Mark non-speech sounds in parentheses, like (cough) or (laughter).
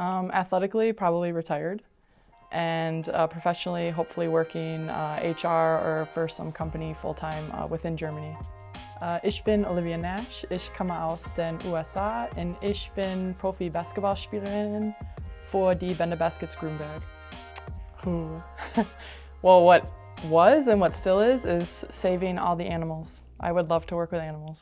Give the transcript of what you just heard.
Um, athletically, probably retired. And uh, professionally, hopefully working uh, HR or for some company full-time uh, within Germany. Uh, ich bin Olivia Nash, ich komme aus den USA und ich bin Profi-Basketballspielerin für die Bender Baskets Grünberg. Hmm. (laughs) Well, what was and what still is, is saving all the animals. I would love to work with animals.